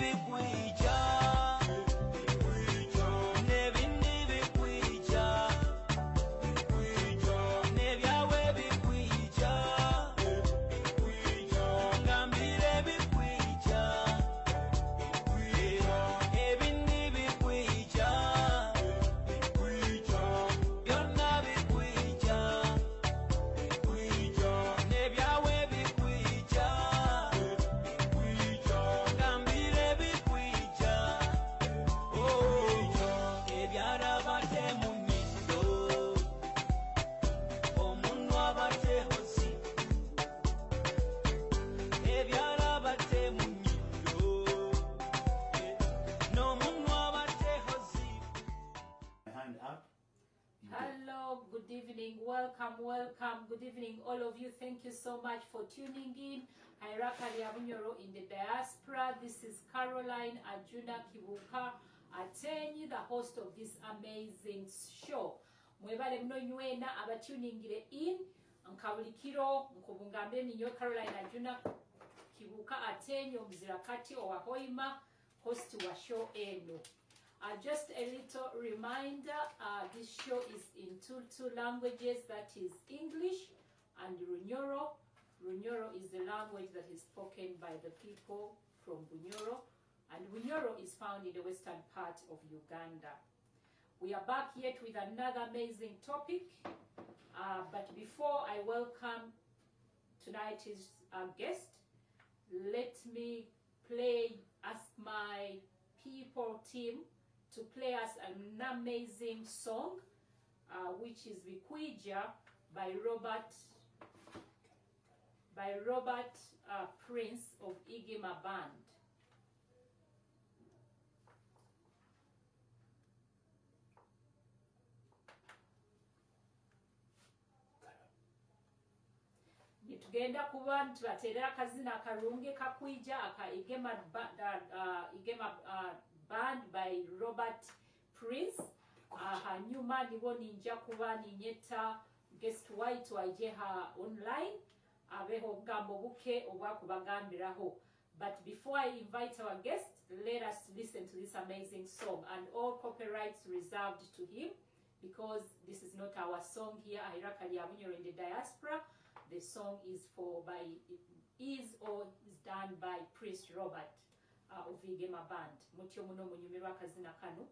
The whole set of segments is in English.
bikwija n'ebindi good evening, welcome, welcome, good evening, all of you. Thank you so much for tuning in. Iraka Liabunyoro in the diaspora. This is Caroline Ajuna Kibuka Atenyi, the host of this amazing show. Mwebale abatuningire in nkabulikiro nkubungambe ninyo Caroline Ajuna Kibuka Atenyi omuzirakati owahoima host wa show eno. Uh, just a little reminder, uh, this show is in two, two languages, that is English and Runyoro. Runyoro is the language that is spoken by the people from Bunyoro, and Bunyoro is found in the western part of Uganda. We are back yet with another amazing topic, uh, but before I welcome tonight's uh, guest, let me play, ask my people team to play us an amazing song, uh, which is Bikwija by Robert by Robert uh, Prince of Igima Band. nitugenda kuba tubateerera akazina akalungi kakwija aka igema, ba, uh, igema uh, band by robert prince. Uh, hanyuma nibo ninja kuba ninyeta guest white wajeha online. Abeho obugambo buke obwakubagambiraho but before i invite our guest let us listen to this amazing song and all copyrights reserved to him because this is not our song here ahiraka lyabunyoro in the diaspora. The song is for by is or is done by prince robert Ah, oviige mabandi mutyo muno munyumirwa akazina kano.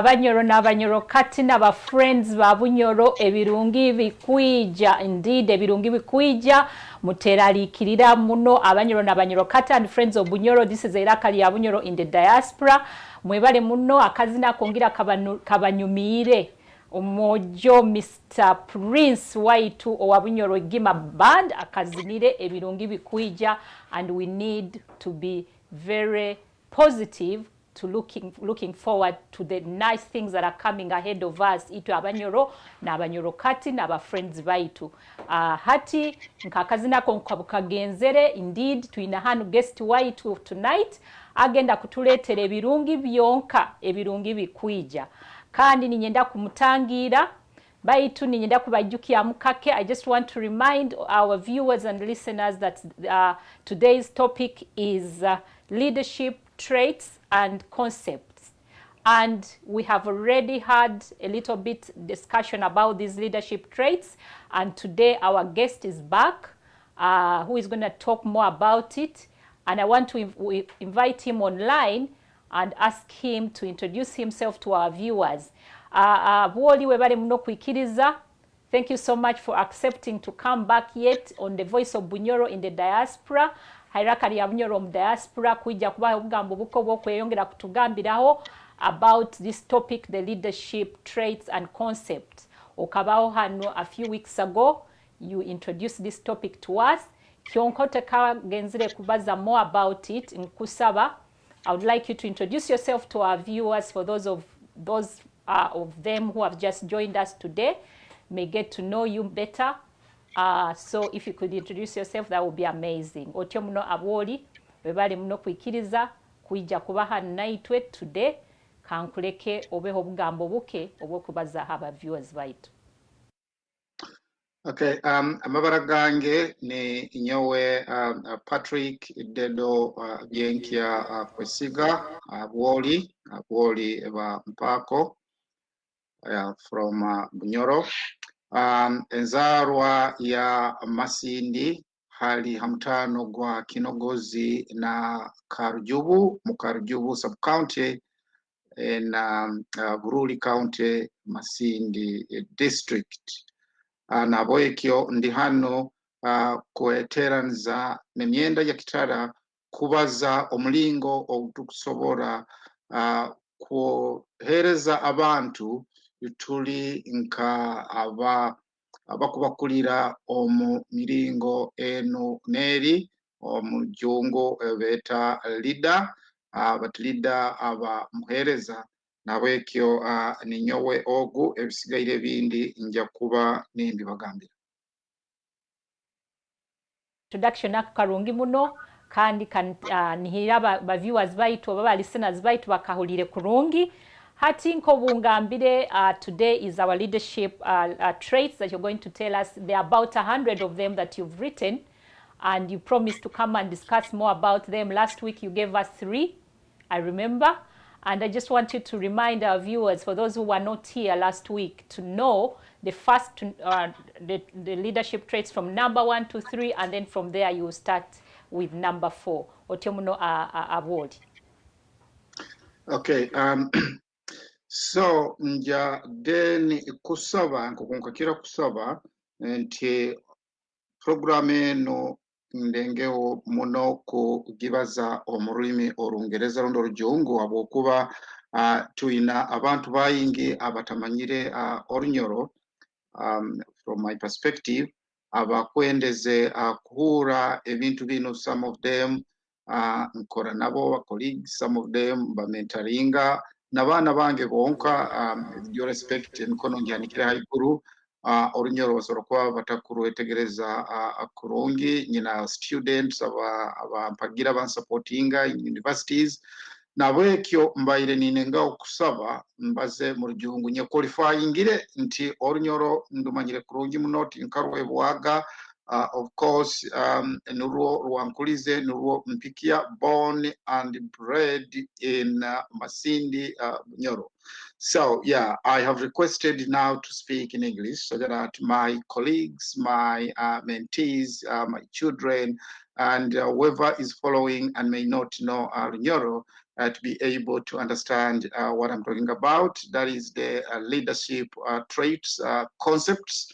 Abanyoro n'abanyoro kati n'abafriends ba bunyoro ebirungi bikwija indeed ebirungi bikwija muteraliikirira muno abanyoro n'abanyoro. Kati and friends of bunyoro this is iraka lya bunyoro in the diaspora. Mwebale muno akazina kongira kabanyumiire. Omwojo mr prince waitu owa bunyoro gima band akazinire ebirungi bikwija and we need to be very positive to looking looking forward to the nice things that are coming ahead of us itu abanyoro n'abanyoro kati n'abafriends baitu. Uh, hati nkakazina ko kagenzere indeed tuina hanu guest waitu tonight. Agenda kutuletera ebirungi byonka ebirungi bikwija. Kandi ninyenda kumutangira baitu ninyenda kubajjukira mukake. I just want to remind our viewers and listeners that uh, today's topic is uh, leadership traits and concepts. And we have already had a little bit discussion about these leadership traits. And today our guest is back uh, who is going to talk more about it. And i want to inv- invite him online and ask him to introduce himself to our viewers. Uh, uh, webale thank you so much for accepting to come back yet on the voice of bunyoro in the diaspora hairaka ya bunyoro diaspora kwijja kubaha obugambo buko bwokweyongera kutugambiraho about this topic the leadership traits and concepts. Okabaho hano a few weeks ago you introduced this topic to us. Kyonka genzire kubaza more about it nkusaba. I would like you to introduce yourself to our viewers for those of those uh, of them who have just joined us today. May get to know you better uh, so if you could introduce yourself that would be amazing. Otyo muno abwoli bwebali muno kwikiriza kwijja kubaha naitwe today kankuleke obeho obugambo buke obw'okubazaho aba viewers baitu Okay, um, amabara gange ni nyowe um, uh, Patrick Dedo uh, Byenkya uh, Kwesiga uh, Bwoli uh, Bwoli ba Mpako uh, from uh, Bunyoro um, enzarwa ya Masindi hali hamtano gwa Kinogozi na Karujubu mu Karujubu sub county na uh, Bururi county Masindi district. Uh, naboekyo ndi hano uh, kueteranza nemyenda ya kitara kubaza omulingo okutukusobora uh, kuhereza abantu tuli nka aba abakubakulira omu miringo enu n'eri omu jjungu beeta lida bati lida aba muheereza. Nabwekyo ninyowe ogu ebisigaire ebindi nja kuba nimbibagambira introduction ako karungi muno kandi kan, uh, nihira ba, ba viewers baitu oba ba listeners baitu bakahulire kurungi hati nkobungambire uh, today is our leadership uh, uh, traits that you're going to tell us. There are about a hundred of them that you've written and you promised to come and discuss more about them. Last week you gave us three i remember and i just wanted to remind our viewers for those who were not here last week to know the first uh, the, the leadership traits from number one to three and then from there you start with number four. Otyomuno uh, uh, award. Okay um, so nja then kusaba nkukunkakira kusaba nti programu eno ndengewo muno kugibaza omu rulimi olungereza rundi olujungu habwokuba uh, tuyina abantu bayingi abatamanyire uh, orunyoro um, from my perspective abakwendeze uh, kuhura ebintu bino some of them uh, nkora nabo ba colleagues some of them bamentaringa n'abaana bange bonka um, your respect emikono kire haikuru uh, orunyoro basobora kuba batakuruwetegereza uh, kurungi nyina students aba abampagira bansupportinga in universities. Nabwekyo mbaire ninenga okusaba mbaze mu rujungu nye qualifyingire nti orunyoro ndumanyire kurungi muno tinkarwebwaga uh, of course um, nurwo rwankulize nurwo mpikia born and bred in uh, masindi uh, nyoro so yeah i have requested now to speak in english so that my colleagues my uh, mentees uh, my children and uh, whoever is following and may not know uh, Nyoro, uh, to be able to understand what I'm talking about. That is the leadership traits, concepts,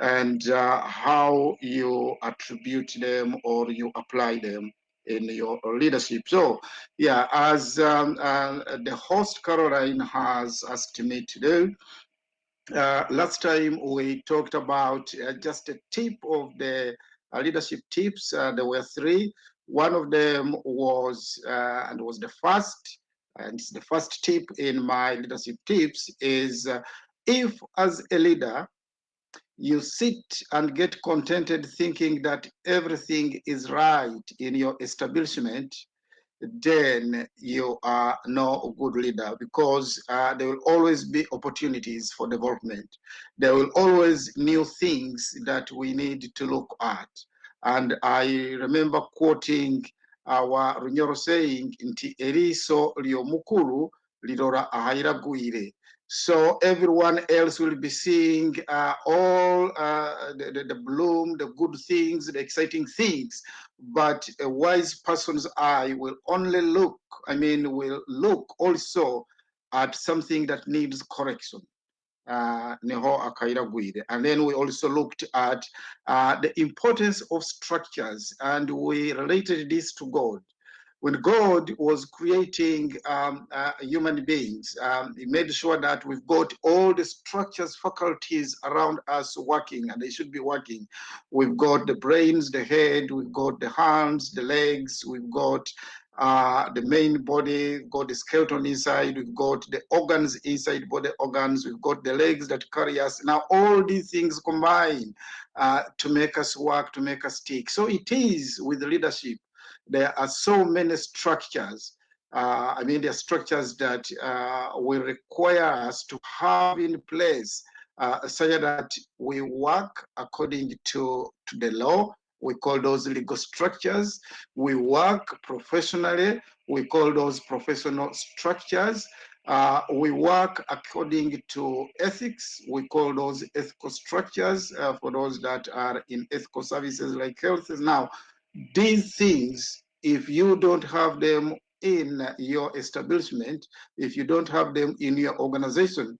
and uh, how you attribute them or you apply them in your leadership. So, yeah, as um, uh, the host Caroline has asked me to do, uh, last time we talked about uh, just a tip of the uh, leadership tips. Uh, there were three. One of them was, and was the first, and it's the first tip in my leadership tips is if as a leader, you sit and get contented thinking that everything is right in your establishment, then you are no good leader because uh, there will always be opportunities for development. There will always new things that we need to look at. And I remember quoting our Runyoro saying, Nti eriso liomukuru lidora ahairagwire. So everyone else will be seeing uh, all uh, the, the, bloom, the good things, the exciting things. But a wise person's eye will only look, I mean, will look also at something that needs correction. Uh. And then we also looked at uh, the importance of structures and we related this to God when God was creating um, uh, human beings, um, He made sure that we've got all the structures, faculties around us working, and they should be working. We've got the brains, the head, we've got the hands, the legs, we've got uh, the main body, we've got the skeleton inside, we've got the organs inside body organs, we've got the legs that carry us. Now, all these things combine uh, to make us work, to make us tick. So it is with leadership there are so many structures. Uh, I mean, there are structures that uh, will require us to have in place uh, so that we work according to, to the law. We call those legal structures. We work professionally. We call those professional structures. Uh, we work according to ethics. We call those ethical structures uh, for those that are in ethical services like health. Is now, these things, if you don't have them in your establishment, if you don't have them in your organization,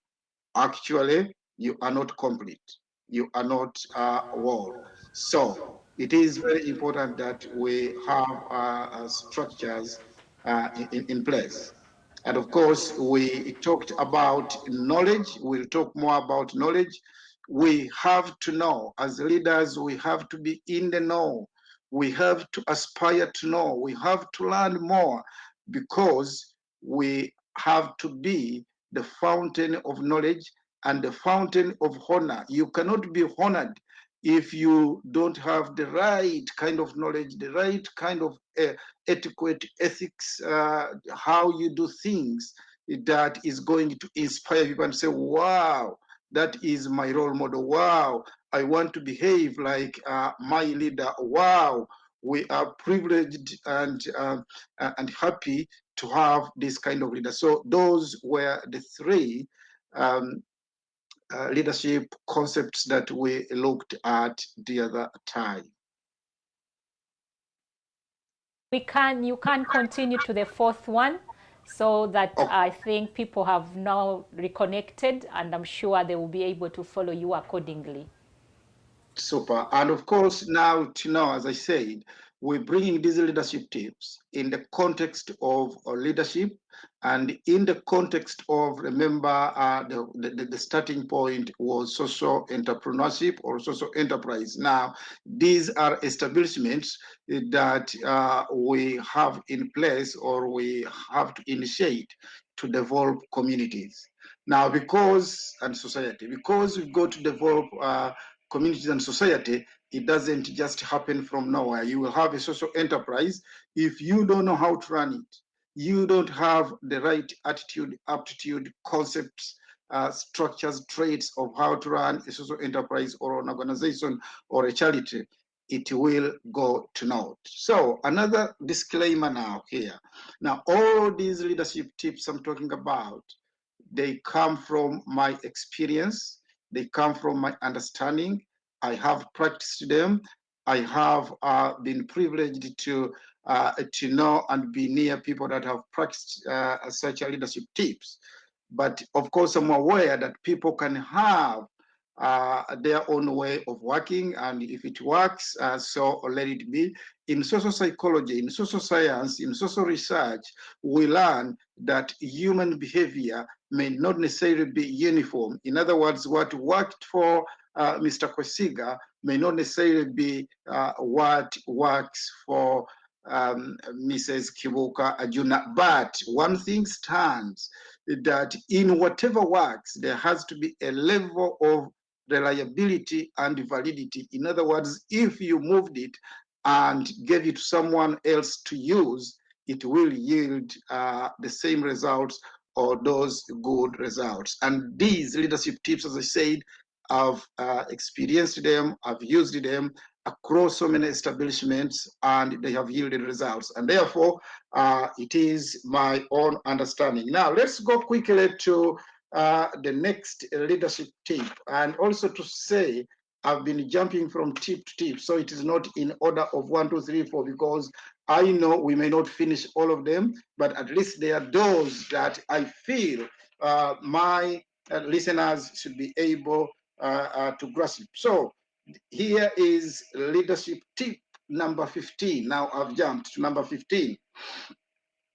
actually you are not complete. You are not uh, whole. So it is very important that we have uh, uh, structures uh, in, in place. And of course, we talked about knowledge. We'll talk more about knowledge. We have to know, as leaders, we have to be in the know. We have to aspire to know. We have to learn more because we have to be the fountain of knowledge and the fountain of honor. You cannot be honored if you don't have the right kind of knowledge, the right kind of uh, etiquette, ethics, uh, how you do things that is going to inspire people and say, wow, that is my role model. Wow, I want to behave like uh, my leader. Wow, we are privileged and uh, and happy to have this kind of leader. So those were the three um, uh, leadership concepts that we looked at the other time. We can, you can continue to the fourth one so that Oh. I think people have now reconnected and I'm sure they will be able to follow you accordingly. Super. And of course, now to now, as I said, we're bringing these leadership tips in the context of uh, leadership and in the context of, remember, uh, the, the, the starting point was social entrepreneurship or social enterprise. Now, these are establishments that uh, we have in place or we have to initiate to develop communities. Now, because, and society, because we've got to develop uh, communities and society, it doesn't just happen from nowhere. You will have a social enterprise. If you don't know how to run it, you don't have the right attitude, aptitude, concepts, uh, structures, traits of how to run a social enterprise or an organization or a charity, it will go to naught. So another disclaimer now here. Now, all these leadership tips I'm talking about, they come from my experience, they come from my understanding. I have practiced them. I have uh, been privileged to uh, to know and be near people that have practiced uh, such a leadership tips. But of course, I'm aware that people can have uh, their own way of working, and if it works, uh, so let it be. In social psychology, in social science, in social research, we learn that human behavior may not necessarily be uniform. In other words, what worked for uh, Mr. Kwesiga may not necessarily be uh, what works for um, Mrs. Kibuka Ajuna. But one thing stands that in whatever works, there has to be a level of reliability and validity. In other words, if you moved it and gave it to someone else to use, it will yield uh, the same results or those good results. And these leadership tips, as I said, I've uh, experienced them, I've used them across so many establishments, and they have yielded results. And therefore, uh, it is my own understanding. Now, let's go quickly to uh, the next leadership tip, and also to say I've been jumping from tip to tip, so it is not in order of one, two, three, four, because I know we may not finish all of them, but at least there are those that I feel uh, my uh, listeners should be able uh, uh, to grasp. So here is leadership tip number 15. Now I've jumped to number 15.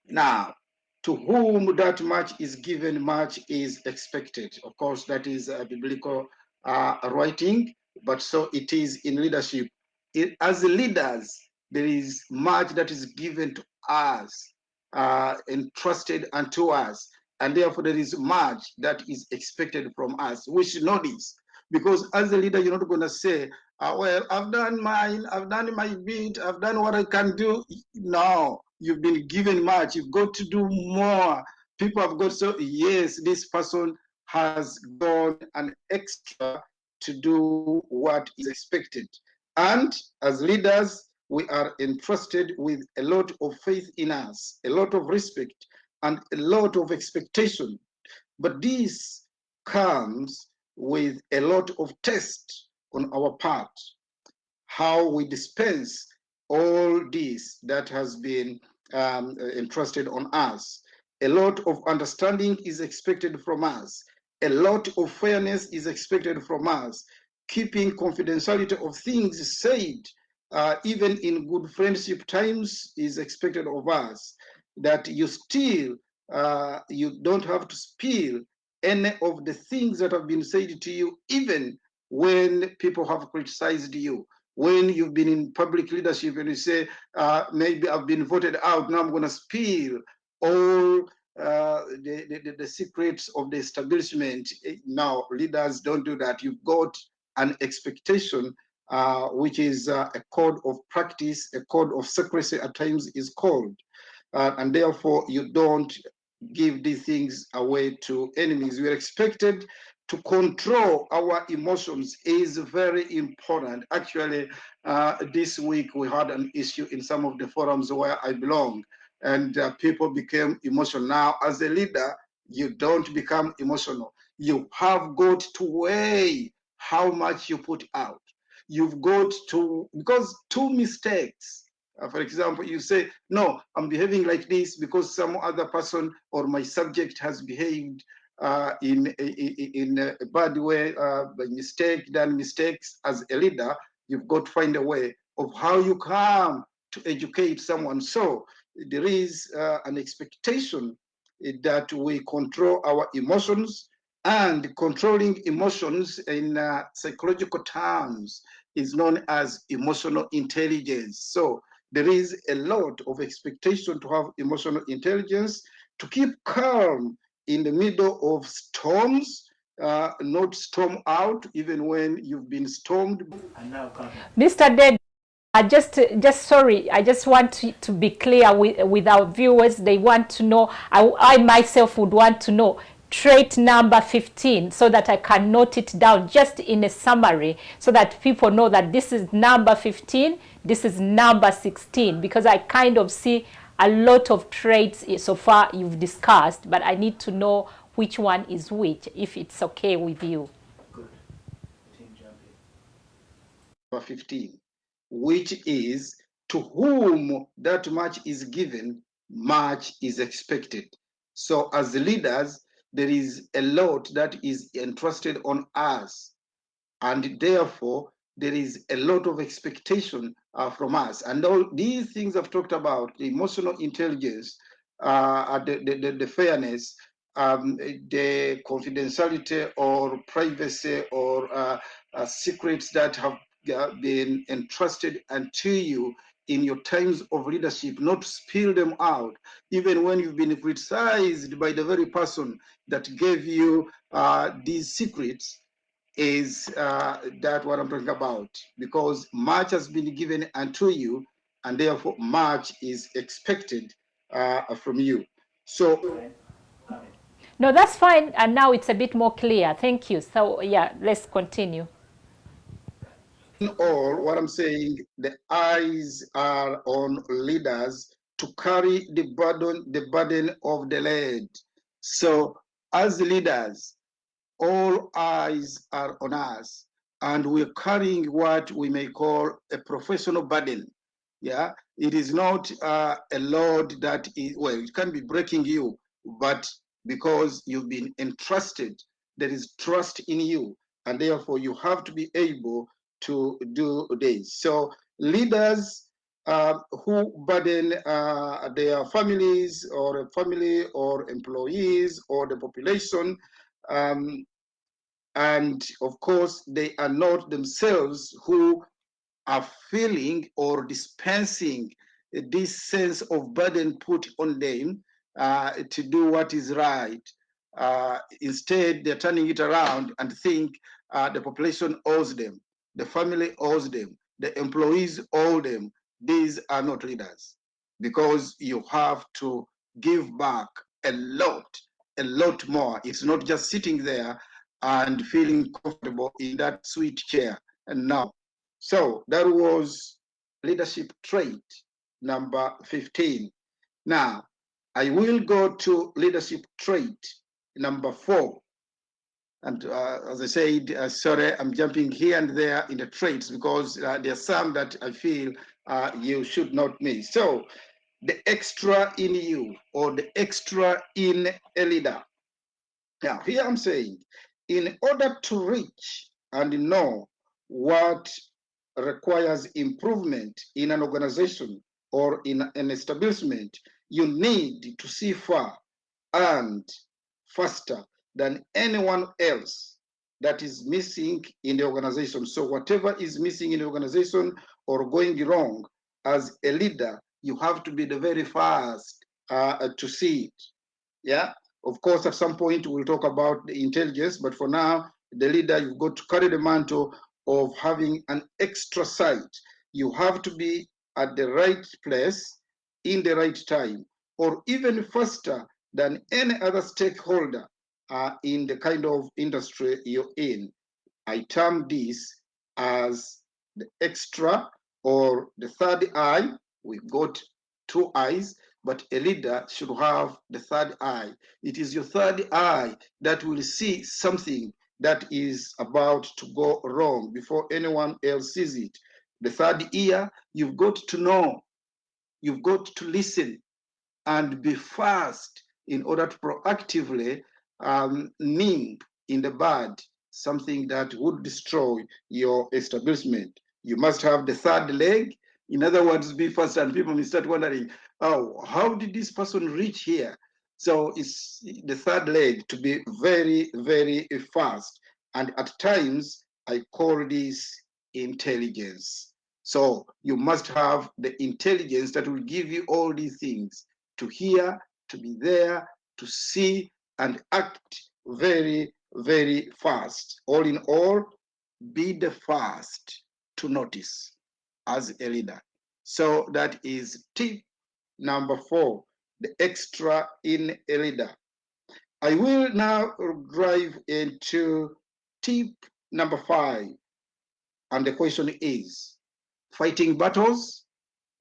Now, to whom that much is given, much is expected. Of course, that is a biblical uh, writing, but so it is in leadership. It, as leaders, there is much that is given to us, uh, entrusted unto us, and therefore there is much that is expected from us. We should know this because as a leader, you're not going to say, uh, "Well, I've done mine, I've done my bit, I've done what I can do." No, you've been given much. You've got to do more. People have got so yes, this person has gone an extra to do what is expected. And as leaders, we are entrusted with a lot of faith in us, a lot of respect, and a lot of expectation. But this comes with a lot of test on our part, how we dispense all this that has been um, entrusted on us. A lot of understanding is expected from us. A lot of fairness is expected from us. Keeping confidentiality of things said, uh, even in good friendship times, is expected of us. That you still uh, you don't have to spill any of the things that have been said to you, even when people have criticized you. When you've been in public leadership and you say, uh, maybe I've been voted out, now I'm going to spill all uh, the, the, the secrets of the establishment. Eh, Now, leaders don't do that. You've got an expectation, uh, which is uh, a code of practice, a code of secrecy at times is called. Uh, and therefore, you don't give these things away to enemies. We are expected to control our emotions is very important. Actually, uh, this week we had an issue in some of the forums where I belong, and uh, people became emotional. Now, as a leader, you don't become emotional. You have got to weigh how much you put out. You've got to, because two mistakes, uh, for example, you say, no, I'm behaving like this because some other person or my subject has behaved uh, in, in, in a bad way, uh, by mistake, done mistakes as a leader, you've got to find a way of how you come to educate someone. So there is uh, an expectation that we control our emotions and controlling emotions in uh, psychological terms is known as emotional intelligence. So there is a lot of expectation to have emotional intelligence to keep calm in the middle of storms, uh, not storm out even when you've been stormed And now come. Mr. Dead, I just, just sorry, I just want to, to be clear with, with our viewers. They want to know, I, I myself would want to know trait number 15 so that I can note it down just in a summary so that people know that this is number 15, this is number 16 because I kind of see a lot of traits so far you've discussed, but I need to know which one is which if it's okay with you. Good. Number 15, which is to whom that much is given, much is expected. So, as leaders, there is a lot that is entrusted on us, and therefore, there is a lot of expectation uh, from us. And all these things I've talked about the emotional intelligence, uh, the, the, the, the fairness, um, the confidentiality or privacy or uh, uh, secrets that have uh, been entrusted unto you in your times of leadership, not spill them out, even when you've been criticized by the very person that gave you uh, these secrets, is uh, that what I'm talking about? Because much has been given unto you, and therefore much is expected uh, from you. So No, that's fine. And now it's a bit more clear. Thank you. So, yeah, let's continue. in all, what I'm saying, the eyes are on leaders to carry the burden, the burden of the land. So, as leaders, all eyes are on us, and we're carrying what we may call a professional burden. Yeah, it is not uh, a load that is well, it can be breaking you, but because you've been entrusted, there is trust in you, and therefore you have to be able to do this. So leaders uh, who burden uh, their families or family or employees or the population, um, and of course they are not themselves who are feeling or dispensing this sense of burden put on them uh, to do what is right. Uh, instead, they're turning it around and think uh, the population owes them, the family owes them, the employees owe them. These are not leaders because you have to give back a lot, a lot more. It's not just sitting there and feeling comfortable in that sweet chair. And now, so that was leadership trait number 15. Now, I will go to leadership trait number four. And uh, as I said, uh, sorry, I'm jumping here and there in the traits because uh, there are some that I feel uh, you should not miss. So, the extra in you or the extra in a leader. Now, here I'm saying, in order to reach and know what requires improvement in an organization or in an establishment, you need to see far and faster than anyone else that is missing in the organization. So whatever is missing in the organization or going wrong, as a leader, you have to be the very first uh, to see it. Yeah. Of course, at some point we'll talk about the intelligence, but for now, the leader, you've got to carry the mantle of having an extra sight. You have to be at the right place in the right time, or even faster than any other stakeholder uh, in the kind of industry you're in. I term this as the extra or the third eye. We've got two eyes, but a leader should have the third eye. It is your third eye that will see something that is about to go wrong before anyone else sees it. The third ear, you've got to know, you've got to listen and be fast in order to proactively um, in the bud something that would destroy your establishment. You must have the third leg. In other words, be fast, and people may start wondering, oh, how did this person reach here? So it's the third leg to be very, very fast. And at times, I call this intelligence. So you must have the intelligence that will give you all these things to hear, to be there, to see, and act very, very fast. All in all, be the first to notice as a leader. So that is tip number four the extra in a leader. I will now drive into tip number five. And the question is fighting battles.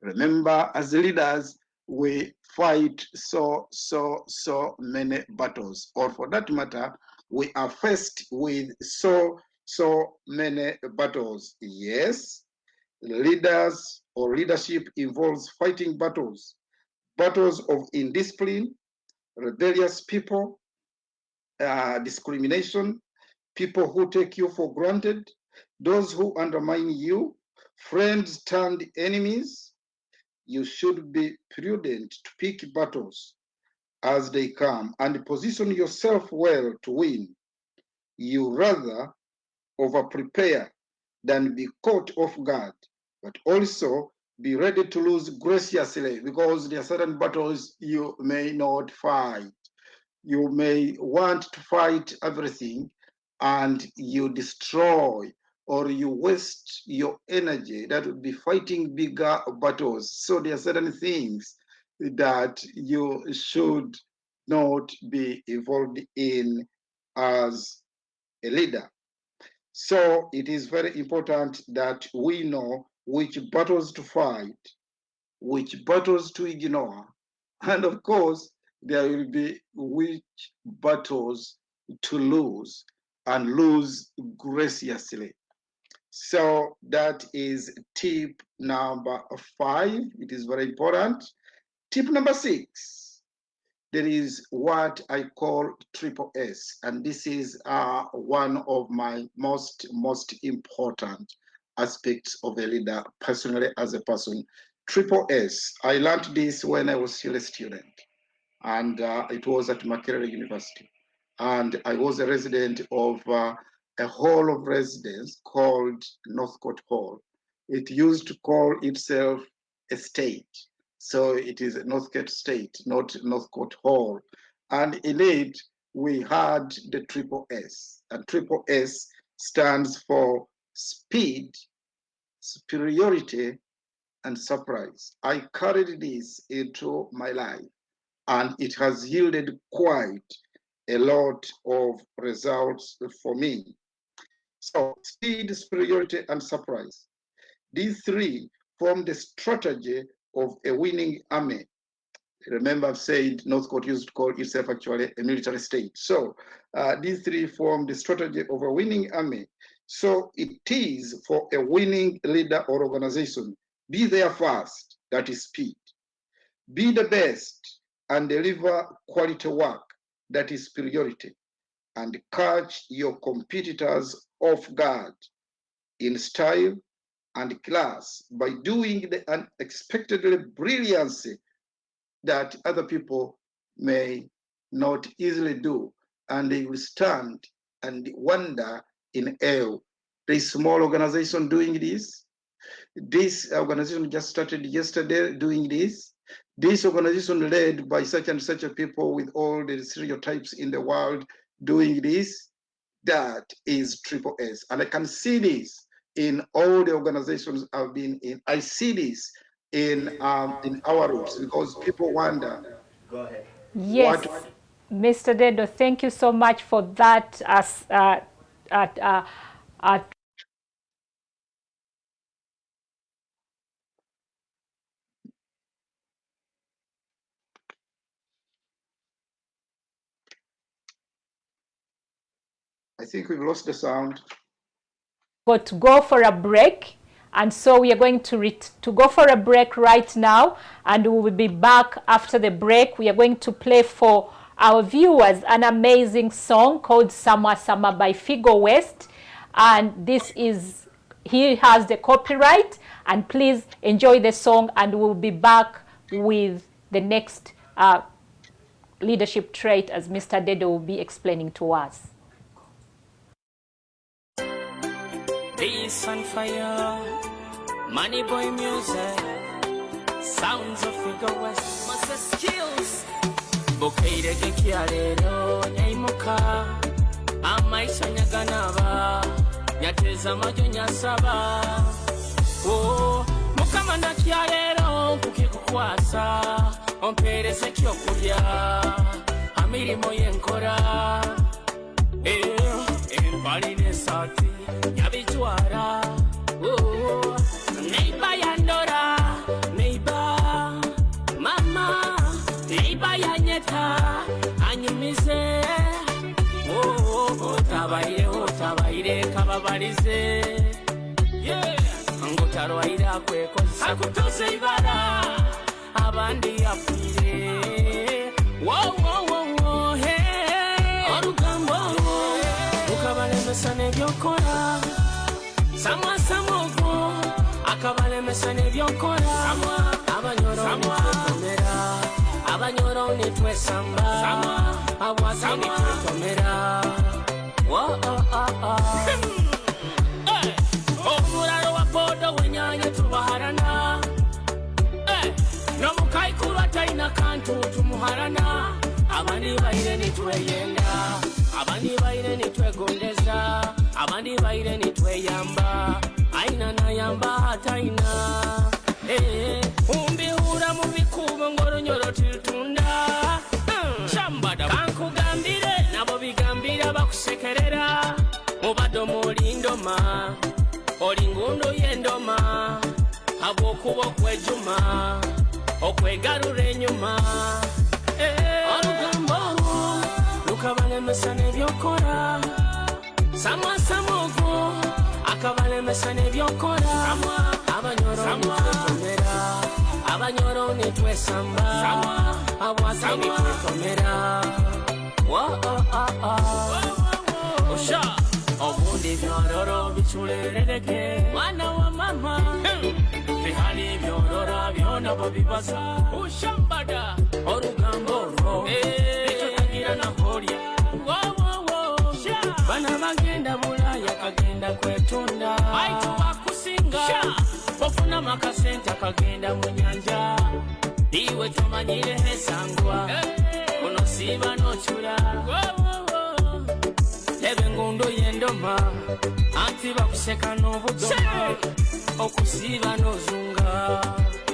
Remember, as leaders, we fight so, so, so many battles. Or for that matter, we are faced with so, so many battles. Yes, leaders or leadership involves fighting battles battles of indiscipline, rebellious people, uh, discrimination, people who take you for granted, those who undermine you, friends turned enemies. You should be prudent to pick battles as they come and position yourself well to win. You rather over prepare than be caught off guard, but also be ready to lose graciously because there are certain battles you may not fight. You may want to fight everything and you destroy or you waste your energy that would be fighting bigger battles. So there are certain things that you should not be involved in as a leader. So it is very important that we know which battles to fight, which battles to ignore, and of course, there will be which battles to lose and lose graciously. So that is tip number five. It is very important. Tip number six, there is what I call triple S, and this is uh, one of my most, most important aspects of a leader personally as a person. Triple S, I learned this when I was still a student, and uh, it was at Makerere University. And I was a resident of uh, a hall of residence called Northcote Hall. It used to call itself a state. So it is Northcote State, not Northcote Hall. And in it, we had the triple S. And triple S stands for speed, superiority, and surprise. I carried this into my life, and it has yielded quite a lot of results for me. So, speed, superiority, and surprise. These three form the strategy of a winning army. Remember, I've said Northcote used to call itself actually a military state. So, uh, these three form the strategy of a winning army. So it is for a winning leader or organization, be there first, that is speed. Be the best and deliver quality work, that is superiority. And catch your competitors off guard in style and class by doing the unexpectedly brilliancy that other people may not easily do, and they will stand and wonder in awe. This small organization doing this. This organization just started yesterday doing this. This organization led by such and such a people with all the stereotypes in the world doing this. That is Triple S. And I can see this in all the organizations I've been in. I see this in um, in our roots because people wonder Go ahead. Yes, What- Mr. Dedo, thank you so much for that. As uh, at, uh, uh, I think we've lost the sound. got to go for a break. And so we are going to, ret- to go for a break right now, and we will be back after the break. We are going to play for our viewers an amazing song called Summer Summer by Figo West. And this is, he has the copyright. And please enjoy the song, and we'll be back with the next uh, leadership trait as Mr. Dedo will be explaining to us. Peace and fire, money boy music, sounds of Figo West, Moses Skills. Bukaire kekya leero nyayimuka amaiso nyaganaba nyateeza amajo nyasaba. Oh, mukama nakya leero nkukikukwasa ompeereza ekyokulya amirimu yenkola empali eh, eh, nesaati nyabijwara. Oh, akutuze ibara abandi yapfuye wowowowohe orugambo ukabalemesa nebyokora samwa samogo akabalemesa nebyokora abanyorokomera abanyoro nitwesamba abwase nitwetomera wenyanye tubaharana. Eh, n'omukaikulu atalina kantu tumuharana. Abandi baire nitweyenda abandi baire nitwegondeza abandi baire nitweyamba aina nayamba ataina Eh, umbihura mu bikubo Hmm, shambada kankugambire nabo bigambira bakusekerera. Mubadde omulindoma oli ngundu y'endoma habwokuba okwejuma okwegarura enyuma olugambo eh, olwo lukabalemesa n'ebyokora samasama ogwo akabalemesa n'ebyokora abanyoroomera abanyoro nitwesamba abwasa ebitwetomera osha obundi byororo biculerereke mwana wa mama. Hmm. bihani byorora byona babibaza ushambada. Orugambo olwo ekyotagira naholya bana bagenda bulaya kagenda kwetunda. Aitubakusinga ofuna amakasente akagenda mu nyanja. Iwe tomanyireho esangwa ono siiba n'okyula leba engundo y'endoma anti bakuseka n'obudoma. Okusiiba n'ozunga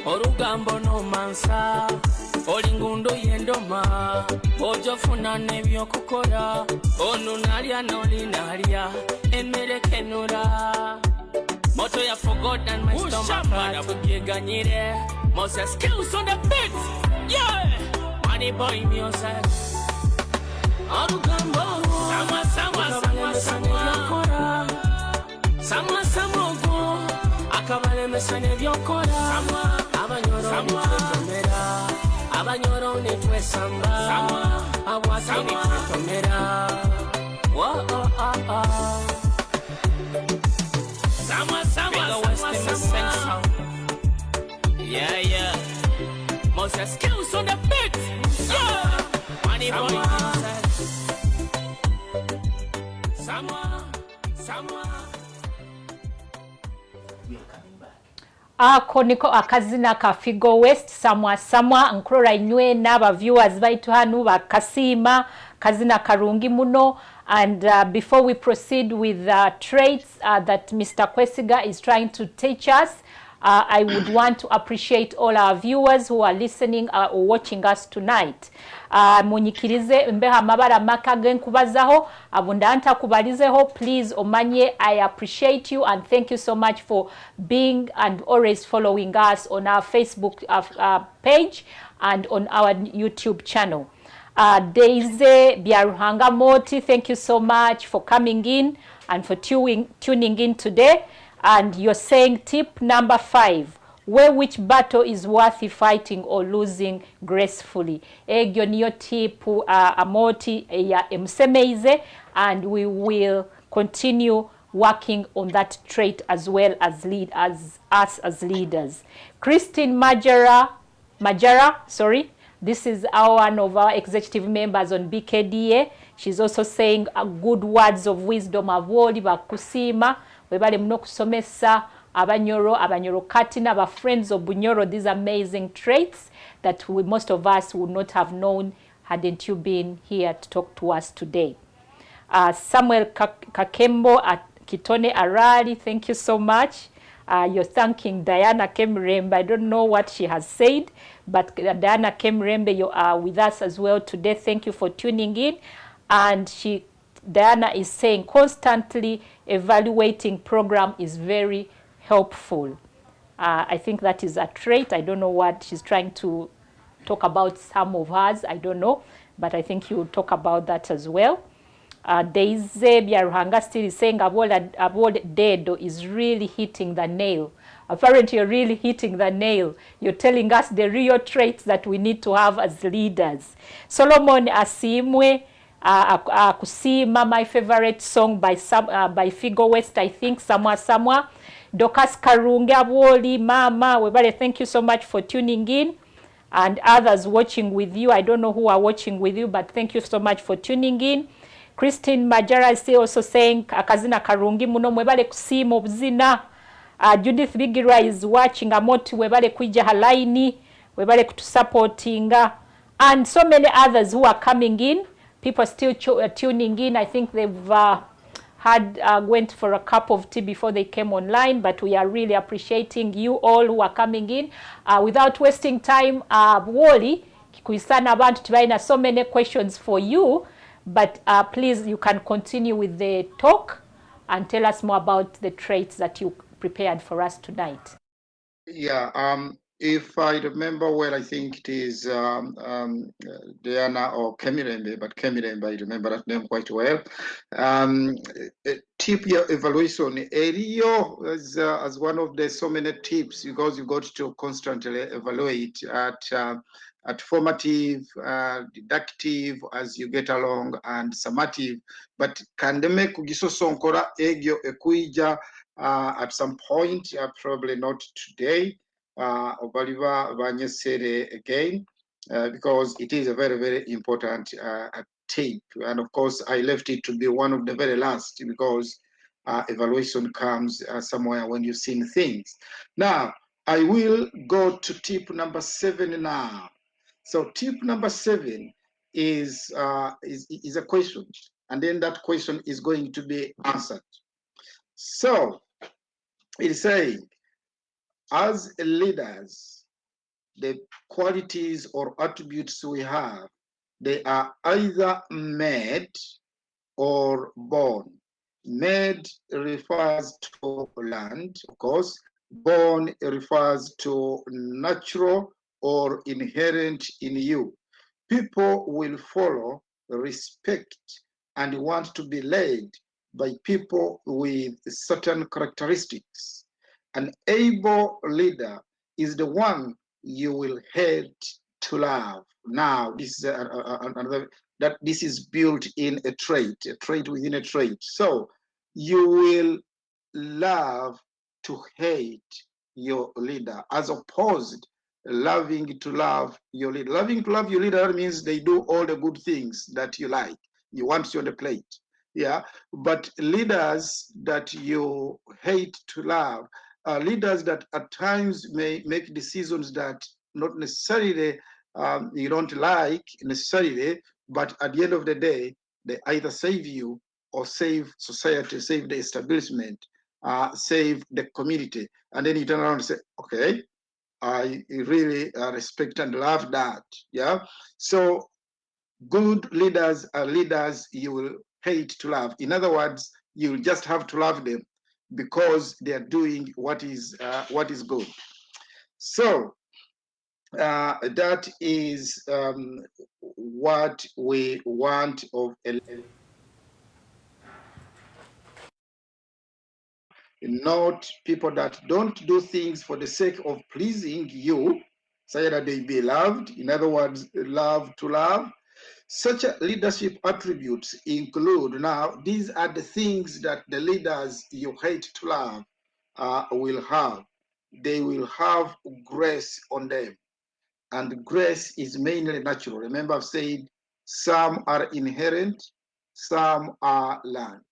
olugambo n'omansa oli ngundo y'endoma ojofuna n'ebyokukola ono nalya n'oli nalya emmere kenula. Moto ya forgot and my stomach tubyeganyire moses skills on the beat yeah. Money boy music olugambo. Samwa samwa samwa samwa samwa samogo akabalemesa n'ebyokora abanyoro nitwetomera abanyoro nitwesamba abwasi nitwetomera Wo, oh, oh, oh. Samwa, samwa, samwa, samwa. Yeah, yeah. Moses skills on the beat. Yeah. Money boy ako niko akazina ka figo west samwa samwa nkurora inywena aba viewers baitu hanu bakasiima kazina karungi muno. And uh, before we proceed with the traits uh, that mr kwesiga is trying to teach us uh, i would want to appreciate all our viewers who are listening uh, or watching us tonight. Uh, munyikirize mbeho amabara maka genkubazaho. Abunda ntakubalizeho please omanye i appreciate you and thank you so much for being and always following us on our facebook uh, uh, page and on our youtube channel. Uh, Daisy Byaruhanga Moti, thank you so much for coming in and for tuning, tuning in today. And you're saying tip number five, where which battle is worth fighting or losing gracefully. Egyo niyo tip uh, amoti ya emsemeize and we will continue working on that trait as well as lead as us as leaders. Christine Majara, Majara, sorry, this is our one of our executive members on BKDA. She's also saying uh, good words of wisdom avoli bakusima webale muno kusomesa abanyoro abanyoro katina aba friends of bunyoro these amazing traits that we, most of us would not have known hadn't you been here to talk to us today. Uh, Samuel Kak- Kakembo at Kitone Arari, thank you so much. Uh, you're thanking Diana Kemrembe. I don't know what she has said, but Diana Kemrembe, you are with us as well today. Thank you for tuning in. And she, Diana is saying constantly evaluating program is very helpful. Uh, I think that is a trait. I don't know what she's trying to talk about some of hers. I don't know, but I think you will talk about that as well. Uh, Daisy Byaruhanga still is saying Abola, Abola Dedo is really hitting the nail. Apparently, you're really hitting the nail. You're telling us the real traits that we need to have as leaders. Solomon Asiimwe, uh, uh, Kusima, my favorite song by some, uh, by Figo West, I think, Samwa Samwa. Dokas Karunge Aboli, Mama, Webale, thank you so much for tuning in. And others watching with you. I don't know who are watching with you, but thank you so much for tuning in. Christine Majara is also saying akazina karungi muno mwebale kusiima obuzina. Uh, Judith Bigira is watching amoti webale kuija halaini webale kutusupportinga and so many others who are coming in people are still uh, tuning in I think they've uh, had uh, went for a cup of tea before they came online but we are really appreciating you all who are coming in uh, without wasting time uh, Wally kikuisana abantu tibaina so many questions for you but uh, please you can continue with the talk and tell us more about the traits that you prepared for us tonight. Yeah, um, if I remember well, I think it is um, um, Diana or Kemirembe, but Kemirembe, I remember that name quite well. Um, uh, tip your evaluation area as, uh, as one of the so many tips because you got to constantly evaluate at uh, at formative, uh, deductive as you get along, and summative. But kandeme kugisosonkora egyo ekuija uh, at some point, uh, probably not today, uh, Banyesere again, uh, because it is a very, very important uh, tape. And of course, I left it to be one of the very last because uh, evaluation comes uh, somewhere when you've seen things. Now, I will go to tip number seven now. So tip number seven is, uh, is, is a question, and then that question is going to be answered. So it is saying, as leaders, the qualities or attributes we have, they are either made or born. Made refers to land, of course. Born refers to natural or inherent in you. People will follow, respect, and want to be led by people with certain characteristics. An able leader is the one you will hate to love. Now, this is another that this is built in a trait, a trait within a trait. So you will love to hate your leader as opposed loving to love your leader. Loving to love your leader means they do all the good things that you like. You want you on the plate. Yeah, but leaders that you hate to love, uh, leaders that at times may make decisions that not necessarily um, you don't like necessarily, but at the end of the day, they either save you or save society, save the establishment, uh, save the community. And then you turn around and say, okay, I really uh, respect and love that. Yeah. So good leaders are leaders you will hate to love. In other words, you just have to love them because they are doing what is uh, what is good. So uh, that is um, what we want of a not people that don't do things for the sake of pleasing you, so that they be loved. In other words, love to love. Such leadership attributes include now, these are the things that the leaders you hate to love uh, will have. They will have grace on them. And grace is mainly natural. Remember, I've said some are inherent, some are learned.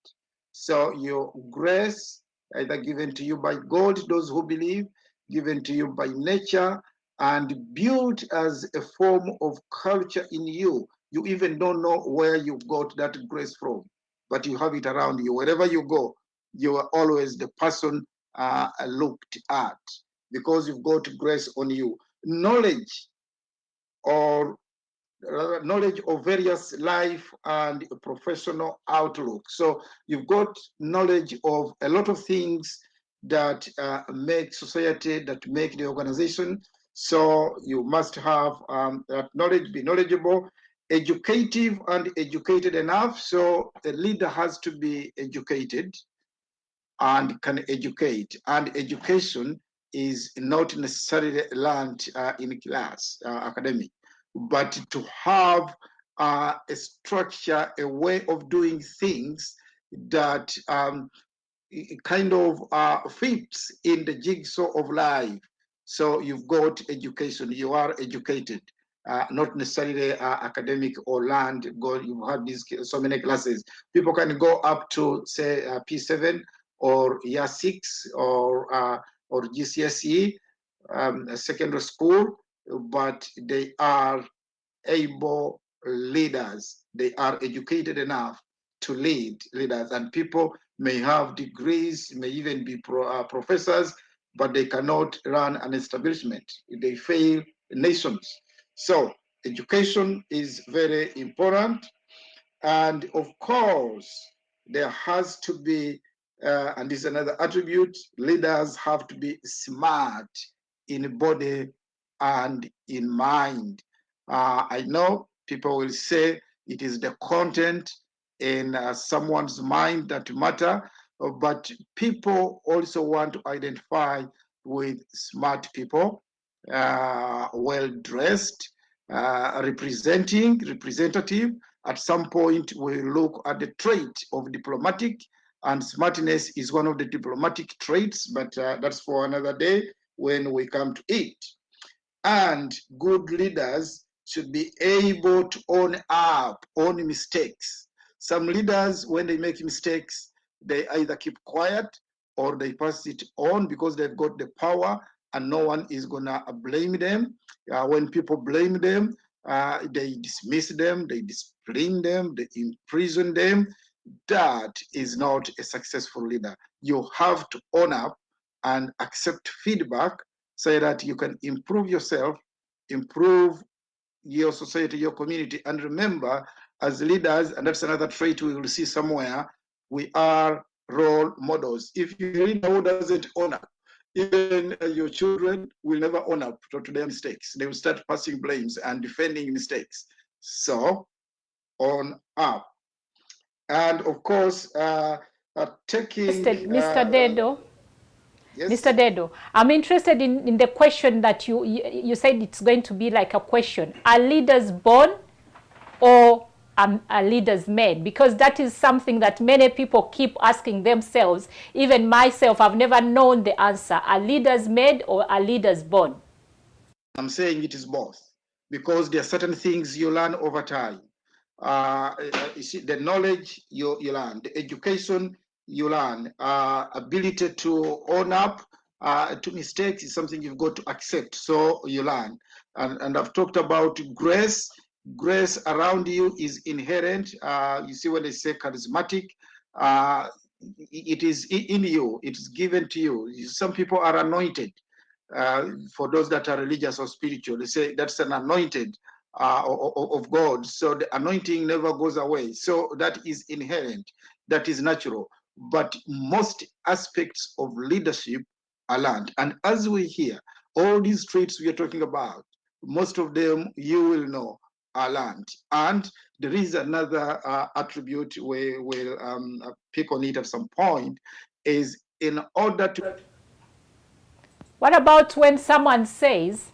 So your grace either given to you by God, those who believe, given to you by nature, and built as a form of culture in you. You even don't know where you got that grace from, but you have it around you. Wherever you go, you are always the person uh, looked at because you've got grace on you. Knowledge or knowledge of various life and professional outlook. So you've got knowledge of a lot of things that uh, make society, that make the organization. So you must have um, that knowledge, be knowledgeable, educative and educated enough. So the leader has to be educated and can educate. And education is not necessarily learned uh, in class, uh, academic but to have uh, a structure, a way of doing things that um, kind of uh, fits in the jigsaw of life. So you've got education, you are educated, uh, not necessarily uh, academic or land. Go, you have these so many classes. People can go up to say uh, P7 or year six or uh, or GCSE, um, secondary school, but they are able leaders. They are educated enough to lead leaders, and people may have degrees, may even be pro, uh, professors, but they cannot run an establishment. They fail nations. So education is very important. And of course, there has to be, uh, and this is another attribute, leaders have to be smart in body and in mind. Uh, I know people will say it is the content in uh, someone's mind that matter, but people also want to identify with smart people, uh, well dressed, uh, representing, representative. At some point, we look at the trait of diplomatic, and smartness is one of the diplomatic traits, but uh, that's for another day when we come to it. And good leaders should be able to own up, own mistakes. Some leaders, when they make mistakes, they either keep quiet or they pass it on because they've got the power and no one is gonna blame them. Uh, when people blame them, uh, they dismiss them, they discipline them, they imprison them. That is not a successful leader. You have to own up and accept feedback so that you can improve yourself, improve your society, your community. And remember, as leaders, and that's another trait we will see somewhere, we are role models. If you leader who doesn't own up, even your children will never own up to, their mistakes. They will start passing blames and defending mistakes. So, on up. And of course, uh, uh, taking... Mr. Mr. Uh, Dedo, Yes. Mr. Dedo, I'm interested in, in the question that you, you, you said it's going to be like a question. Are leaders born or are, are leaders made? Because that is something that many people keep asking themselves. Even myself, I've never known the answer. Are leaders made or are leaders born? I'm saying it is both because there are certain things you learn over time. uh, uh, you see, the knowledge you, you learn, the education you learn, uh, ability to own up uh, to mistakes is something you've got to accept. So you learn. And, and I've talked about grace. Grace around you is inherent. Uh, you see, when they say charismatic, uh, it is in you, it is given to you. Some people are anointed. Uh, for those that are religious or spiritual, they say that's an anointed uh, of God. So the anointing never goes away. So that is inherent, that is natural. But most aspects of leadership are learned. And as we hear, all these traits we are talking about, most of them you will know are learned. And there is another uh, attribute we will um, pick on it at some point is in order to. What about when someone says,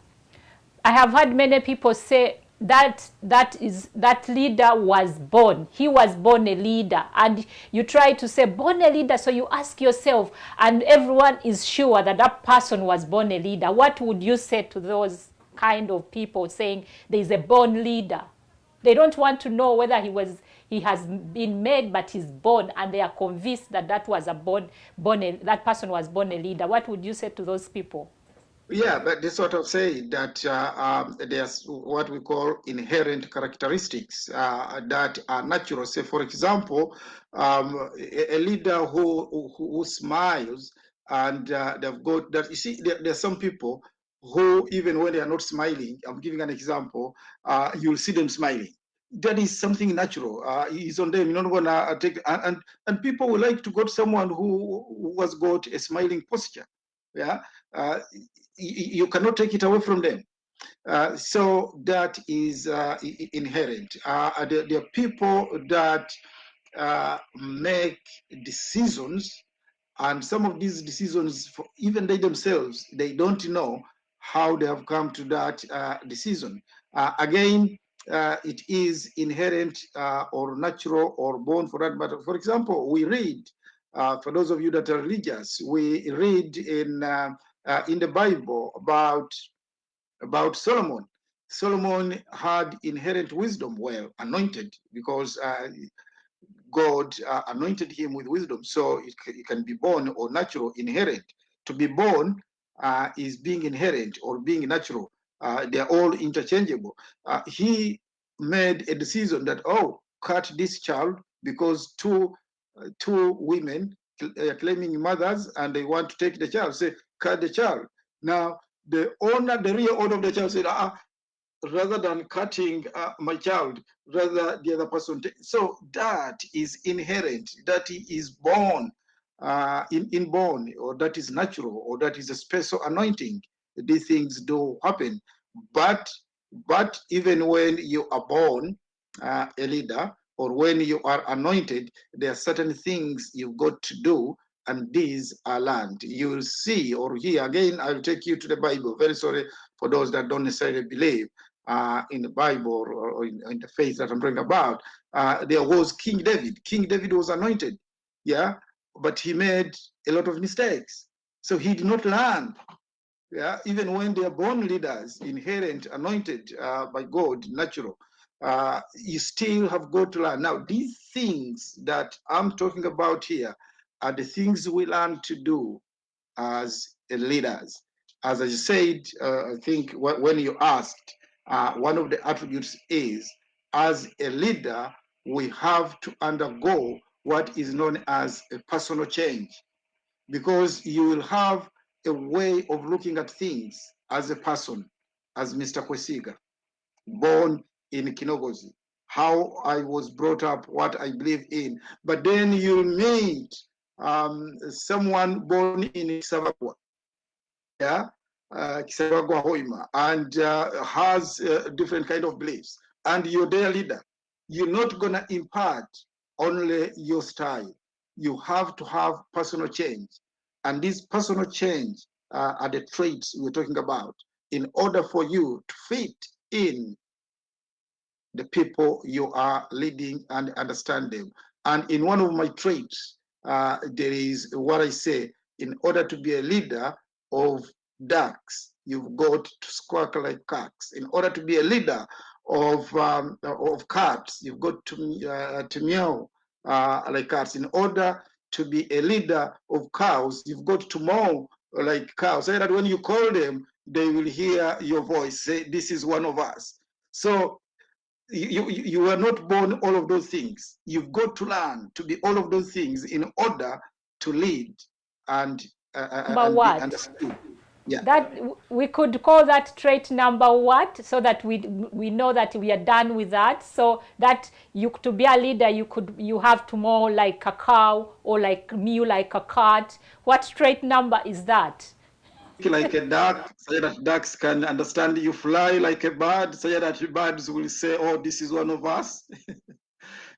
I have had many people say that that is that leader was born he was born a leader and you try to say born a leader so you ask yourself and everyone is sure that that person was born a leader what would you say to those kind of people saying there is a born leader they don't want to know whether he was he has been made but he's born and they are convinced that that was a born born a, that person was born a leader what would you say to those people yeah, but they sort of say that uh, um, there's what we call inherent characteristics uh, that are natural. Say, for example, um, a, a, leader who, who, who smiles and uh, they've got that. You see, there, there, are some people who, even when they are not smiling, I'm giving an example, uh, you'll see them smiling. That is something natural. Uh, it's on them. You're not gonna take and, and and people would like to go to someone who, who has got a smiling posture. Yeah, uh, you cannot take it away from them. Uh, so that is uh, inherent. Uh, there, there, are people that uh, make decisions, and some of these decisions, even they themselves, they don't know how they have come to that uh, decision. Uh, again, it is inherent or natural or born for that matter. For example, we read, for those of you that are religious, we read in uh, in the Bible about, about Solomon. Solomon had inherent wisdom, well, anointed, because uh, God uh, anointed him with wisdom. So it, it, can be born or natural, inherent. To be born uh, is being inherent or being natural. Uh, they're all interchangeable. Uh, he made a decision that, oh, cut this child because two, two women claiming mothers and they want to take the child. Say, cut the child. Now, the owner, the real owner of the child said, ah, rather than cutting uh, my child, rather the other person. So that is inherent, that he is born, uh, in, inborn, or that is natural, or that is a special anointing. These things do happen. But, but even when you are born uh, a leader, or when you are anointed, there are certain things you've got to do and these are learned. You will see or hear again, I'll take you to the Bible. Very sorry for those that don't necessarily believe uh, in the Bible or, or in, in, the faith that I'm talking about. Uh, there was King David. King David was anointed, yeah, but he made a lot of mistakes. So he did not learn. Yeah, even when they are born leaders, inherent, anointed uh, by God, natural, uh, you still have got to learn. Now, these things that I'm talking about here, are the things we learn to do as leaders. As I said, uh, I think when you asked, uh, one of the attributes is as a leader, we have to undergo what is known as a personal change because you will have a way of looking at things as a person, as Mr. Kwesiga, born in Kinogozi, how I was brought up, what I believe in. But then you meet um, someone born in Kisabagwa, yeah, uh, and uh, has uh, different kind of beliefs, and you're their leader, you're not gonna impart only your style. You have to have personal change, and this personal change uh, are the traits we're talking about. In order for you to fit in the people you are leading and understand them. And in one of my traits, uh, there is what I say, in order to be a leader of ducks, you've got to squawk like cocks. In order to be a leader of um, of cats. You've got to uh, to meow uh, like cats. In order to be a leader of cows, you've got to mow like cows. So that when you call them, they will hear your voice. Say, "This is one of us." So you, you, you were not born all of those things. You've got to learn to be all of those things in order to lead and, uh, Number and be what? Yeah. That we could call that trait number what, so that we we know that we are done with that. So that you to be a leader, you could you have to more like a cow or like mew like a cat. What trait number is that? like a duck, so that ducks can understand you fly like a bird, so that the birds will say, oh, this is one of us.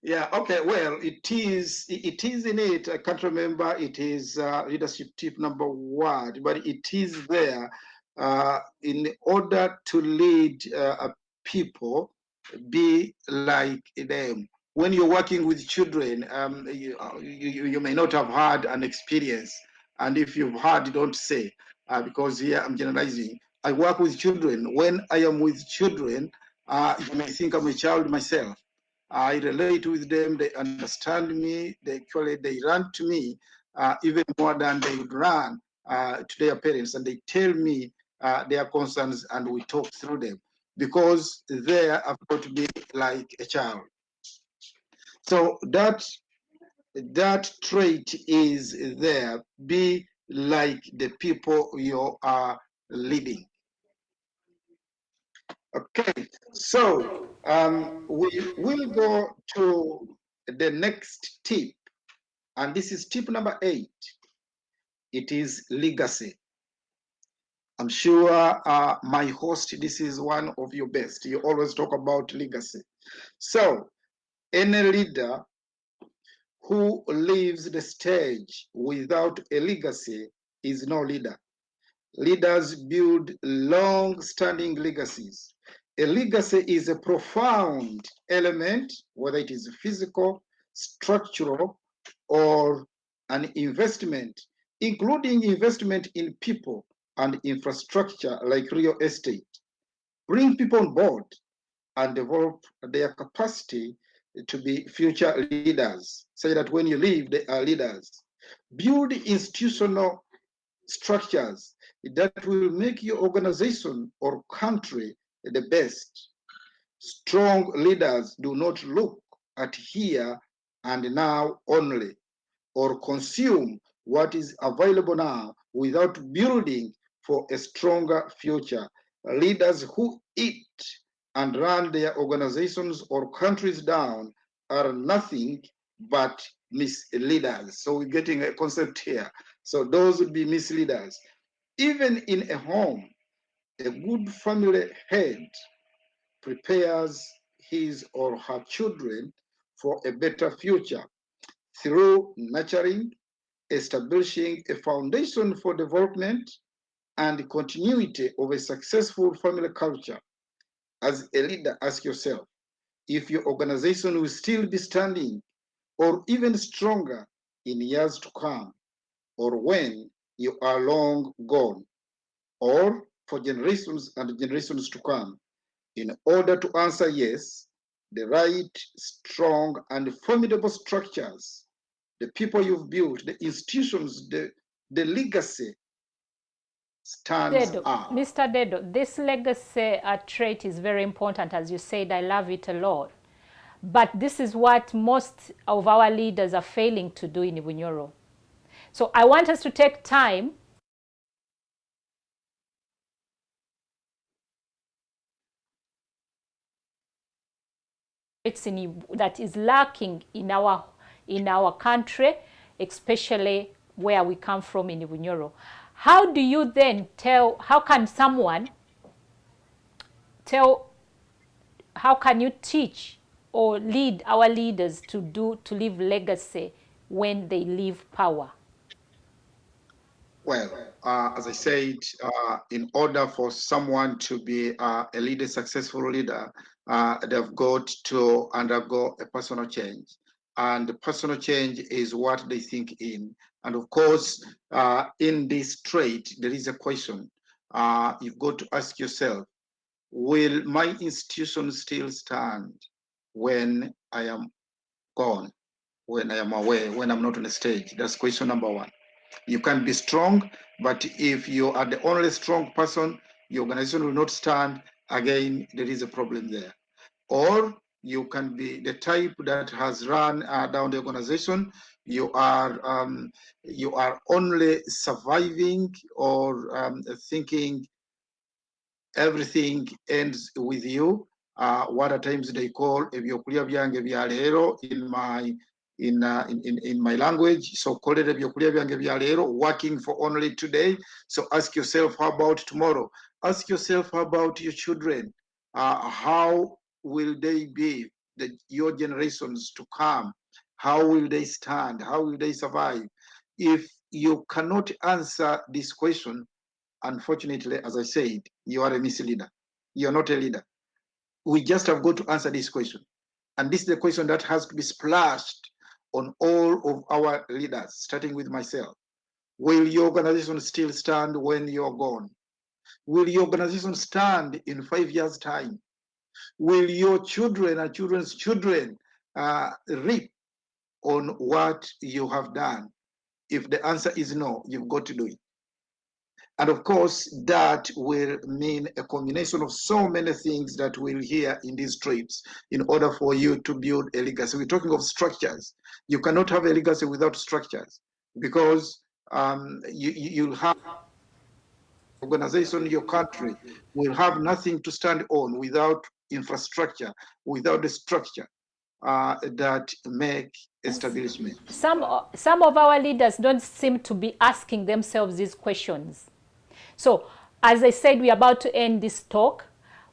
yeah, okay, well, it is, it is in it, I can't remember, it is uh, leadership tip number one, but it is there uh, in order to lead uh, people, be like them. When you're working with children, um, you, you, you may not have had an experience, and if you've had, don't say uh, because here I'm generalizing. I work with children. When I am with children, uh, you may think I'm a child myself. I relate with them. They understand me. They actually they run to me uh, even more than they would run uh, to their parents, and they tell me uh, their concerns, and we talk through them because they have got to be like a child. So that that trait is there. Be like the people you are leading. Okay, so um, we will go to the next tip, and this is tip number eight. It is legacy. I'm sure uh, my host, this is one of your best. You always talk about legacy. So, any leader who leaves the stage without a legacy is no leader. Leaders build long-standing legacies. A legacy is a profound element, whether it is physical, structural, or an investment, including investment in people and infrastructure like real estate. Bring people on board and develop their capacity to be future leaders. Say that when you leave, they are leaders. Build institutional structures that will make your organization or country the best. Strong leaders do not look at here and now only, or consume what is available now without building for a stronger future. Leaders who eat and run their organizations or countries down are nothing but misleaders. So we're getting a concept here. So those would be misleaders. Even in a home, a good family head prepares his or her children for a better future. Through nurturing, establishing a foundation for development and continuity of a successful family culture. As a leader, ask yourself if your organization will still be standing or even stronger in years to come, or when you are long gone, or for generations and generations to come. In order to answer yes, the right, strong, and formidable structures, the people you've built, the institutions, the, the legacy stands Dedo, up. Mr. Dedo, this legacy uh, trait is very important. As you said, I love it a lot. But this is what most of our leaders are failing to do in Bunyoro. So I want us to take time that is lacking in our in our country, especially where we come from in Bunyoro. How do you then tell, how can someone tell, how can you teach or lead our leaders to do, to leave legacy when they leave power? Well, uh, as I said, uh, in order for someone to be uh, a leader, successful leader, uh, they've got to undergo a personal change. And personal change is what they think in. And of course, uh, in this trait, there is a question. Uh, you've got to ask yourself, will my institution still stand when I am gone, when I am away, when I'm not on the stage? That's question number one. You can be strong, but if you are the only strong person, your organization will not stand. Again, there is a problem there. Or you can be the type that has run uh, down the organization. You are um, you are only surviving or um, thinking everything ends with you. Uh, what at times they call ebyokulya byange bya leero in my in, uh, in, in in my language. So call it ebyokulya byange bya leero, working for only today. So ask yourself, how about tomorrow? Ask yourself about your children. Uh, how will they be? The, your generations to come. How will they stand? How will they survive? If you cannot answer this question, unfortunately, as I said, you are a misleader. You are not a leader. We just have got to answer this question. And this is the question that has to be splashed on all of our leaders, starting with myself. Will your organization still stand when you're gone? Will your organization stand in five years' time? Will your children and children's children uh, reap on what you have done? If the answer is no, you've got to do it. And of course, that will mean a combination of so many things that we'll hear in these trips in order for you to build a legacy. We're talking of structures. You cannot have a legacy without structures because um, you, you- you'll have organization, in your country will have nothing to stand on without infrastructure, without the structure uh, that make establishment. some some of our leaders don't seem to be asking themselves these questions. So as i said we're about to end this talk.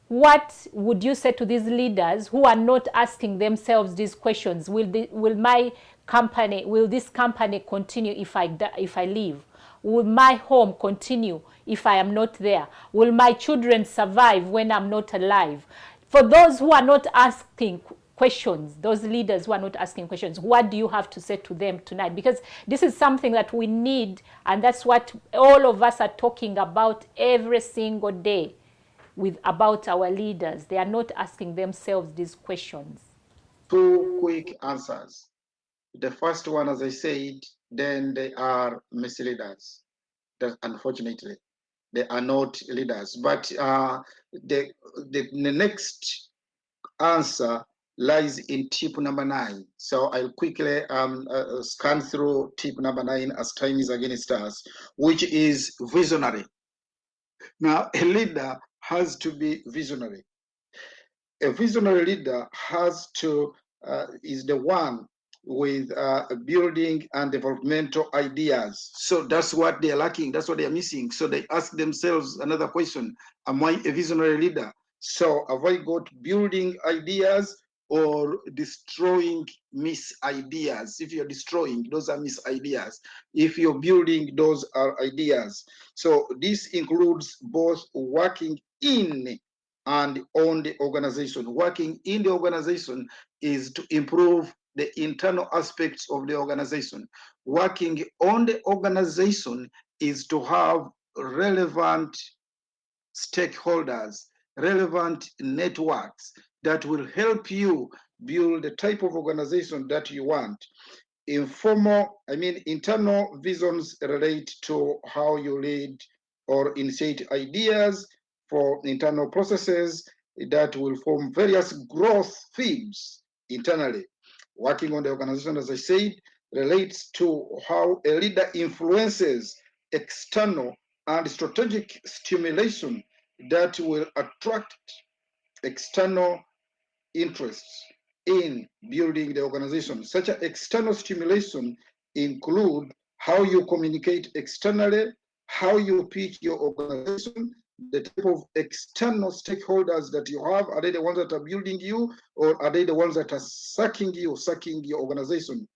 What would you say to these leaders who are not asking themselves these questions? Will the, will my company will this company continue if i if i leave will my home continue if i am not there will my children survive when i'm not alive for those who are not asking questions, those leaders who are not asking questions, what do you have to say to them tonight? Because this is something that we need, and that's what all of us are talking about every single day with about our leaders. They are not asking themselves these questions. Two quick answers. The first one, as I said, then they are misleaders. That unfortunately, they are not leaders. But uh, the, the the next answer lies in tip number nine. So I'll quickly um, uh, uh, scan through tip number nine as time is against us, which is visionary. Now, a leader has to be visionary. A visionary leader has to uh, is the one with uh, building and developmental ideas. So that's what they are lacking. That's what they are missing. So they ask themselves another question: Am I a visionary leader? So have I got building ideas or destroying mis ideas? If you're destroying, those are mis ideas. If you're building, those are ideas. So this includes both working in and on the organization. Working in the organization is to improve the internal aspects of the organization. Working on the organization is to have relevant stakeholders, relevant networks that will help you build the type of organization that you want. Informal, I mean, internal visions relate to how you lead or initiate ideas for internal processes that will form various growth themes internally. Working on the organization, as I said, relates to how a leader influences external and strategic stimulation that will attract external interests in building the organization. Such an external stimulation include how you communicate externally, how you pitch your organization, the type of external stakeholders that you have. Are they the ones that are building you, or are they the ones that are sucking you, sucking your organization?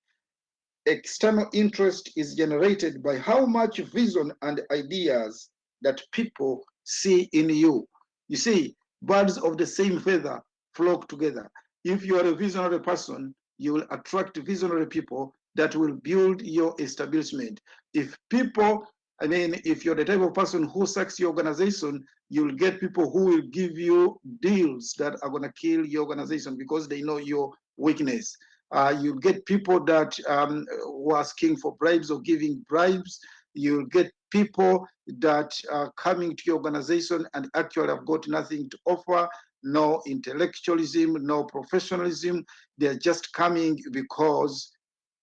External interest is generated by how much vision and ideas that people see in you. You see, birds of the same feather flock together. If you are a visionary person, you will attract visionary people that will build your establishment. If people I mean, if you're the type of person who sucks your organization, you'll get people who will give you deals that are going to kill your organization because they know your weakness. Uh, you'll get people that um, who are asking for bribes or giving bribes. You'll get people that are coming to your organization and actually have got nothing to offer, no intellectualism, no professionalism. They're just coming because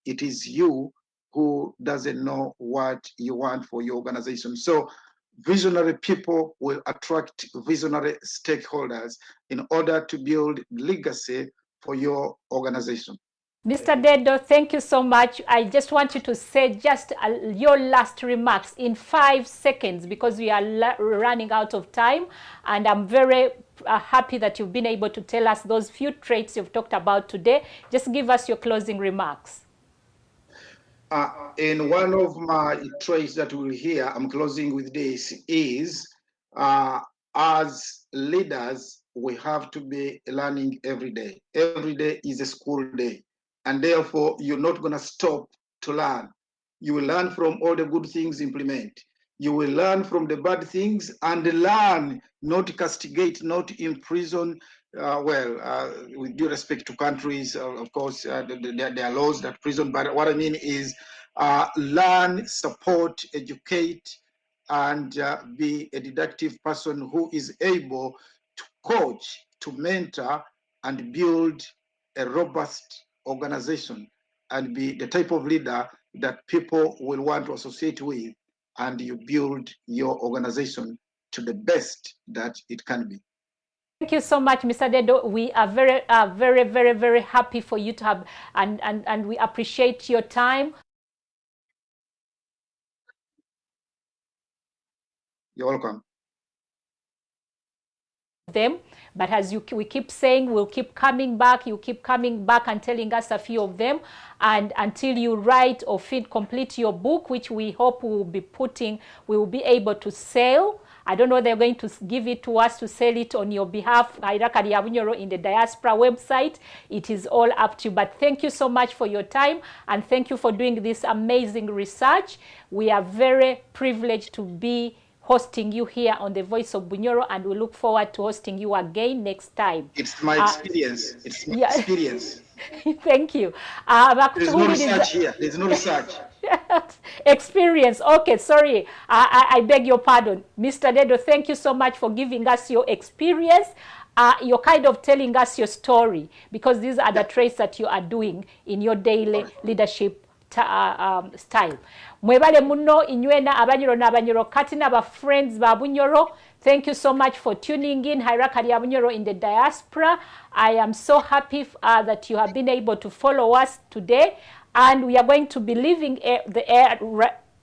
it is you who doesn't know what you want for your organization. So visionary people will attract visionary stakeholders in order to build legacy for your organization. Mr. Dedo, thank you so much. I just want you to say just uh, your last remarks in five seconds because we are running out of time. And I'm very uh, happy that you've been able to tell us those few traits you've talked about today. Just give us your closing remarks. Uh, and one of my traits that we'll hear, I'm closing with this, is uh, as leaders, we have to be learning every day. Every day is a school day. And therefore, you're not going to stop to learn. You will learn from all the good things, implement. You will learn from the bad things and learn, not castigate, not imprison. Uh, well, uh, with due respect to countries, uh, of course, uh, there, are laws that prison, but what I mean is uh, learn, support, educate, and uh, be a deductive person who is able to coach, to mentor, and build a robust organization and be the type of leader that people will want to associate with and you build your organization to the best that it can be. Thank you so much, Mr. Dedo. We are very, uh, very, very, very happy for you to have, and, and, and we appreciate your time. You're welcome. Them, but as you we keep saying, we'll keep coming back. You keep coming back and telling us a few of them, and until you write or feed complete your book, which we hope we will be putting, we will be able to sell I don't know they're going to give it to us to sell it on your behalf. in the diaspora website. It is all up to you. But thank you so much for your time and thank you for doing this amazing research. We are very privileged to be hosting you here on the Voice of Bunyoro and we look forward to hosting you again next time. It's my uh, experience. It's my yeah. experience. Thank you. Uh, There's no research here. There's no research. experience. Okay, sorry. I, I, I, beg your pardon. Mr. Dedo, thank you so much for giving us your experience. Uh, you're kind of telling us your story because these are the traits that you are doing in your daily leadership uh, um, style. Mwebale muno inywena abanyoro n'abanyoro kati n'aba friends ba bunyoro Thank you so much for tuning in. Hairaka Liabunyoro in the diaspora. I am so happy uh, that you have been able to follow us today. And we are going to be leaving air, the air,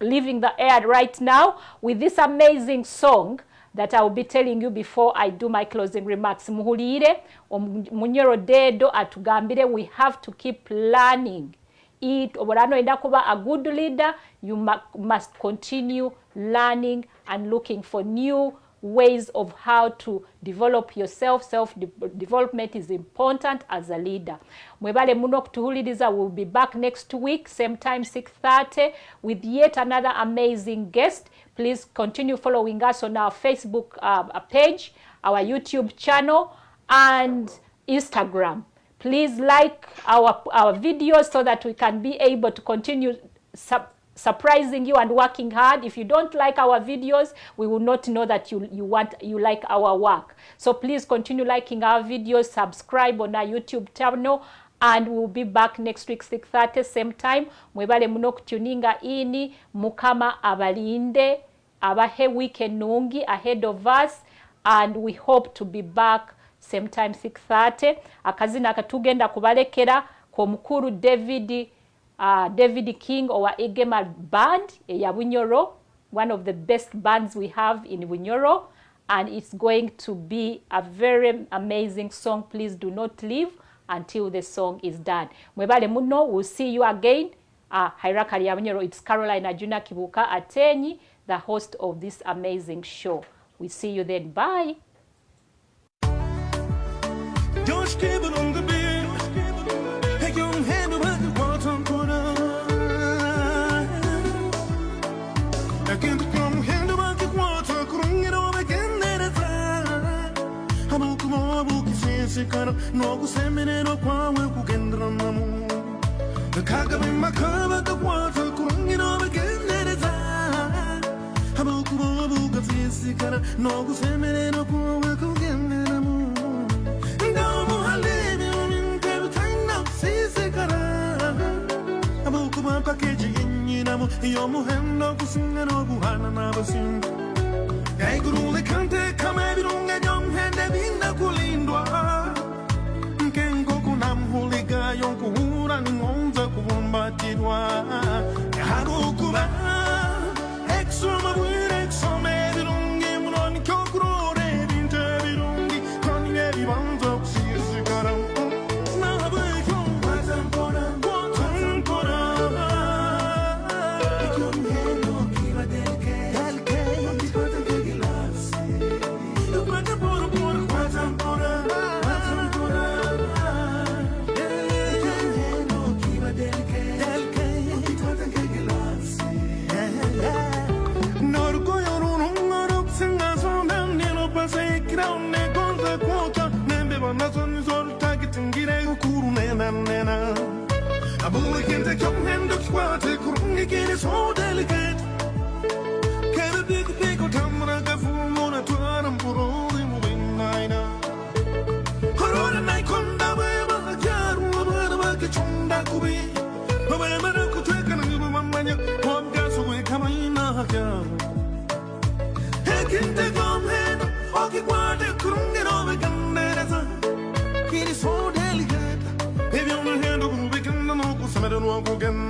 leaving the air right now with this amazing song that I will be telling you before I do my closing remarks. We have to keep learning. It, kuba a good leader, you must continue learning and looking for new ways of how to develop yourself. Self-development is important as a leader. Mwebale muno kutuhuliriza will be back next week, same time 6.30 with yet another amazing guest. Please continue following us on our Facebook uh, page, our YouTube channel, and Instagram. Please like our, our videos so that we can be able to continue sub surprising you and working hard. If you don't like our videos, we will not know that you, you want you like our work. So please continue liking our videos, subscribe on our YouTube channel, and we'll be back next week 6:30 same time. Mwebale muno kutuninga ini mukama abalinde abahe weekend nungi ahead of us and we hope to be back same time 6:30 akazina akatugenda kubalekera kwa mukuru David uh, David King or Egema band, ya Winyoro, one of the best bands we have in Winyoro. And it's going to be a very amazing song. Please do not leave until the song is done. Mwebale muno, we'll see you again. Uh, Hairakari Winyoro, it's Caroline Ajuna Kibuka Atenyi, the host of this amazing show. We see you then. Bye. Kusisikana nokusemererwa kwawe kugendera namu kagame makaba kakwata kurungira bagendereza abakuba bugatsisikana nokusemererwa kwawe kugenderamu ndamuhalebe umintebutaina kusisikana abakuba pakeji yinyinamo yomuhendo kusinga nokuhana n'abasinga yaigurule kante kama ebirunga by'omuhende binakulindwa nkenko kunamhuliga yonkuhura ningonza kubumbatirwa. Harukuba eksoma bwire kurungi kene so delicate. Kene big big tamra ka fumona tuaram purori mubinaina Horora nai konda beba kyaru baba ba ke chunda kubi. Baba mara kutweka na ngibu mamanya Wabga suwe kama ina kyaru Ekinte gomheno okikwate kurungiro bekandereza Kiri so delicate. Baby on the hand of Rubikanda no kusamere no kugendo Kakuba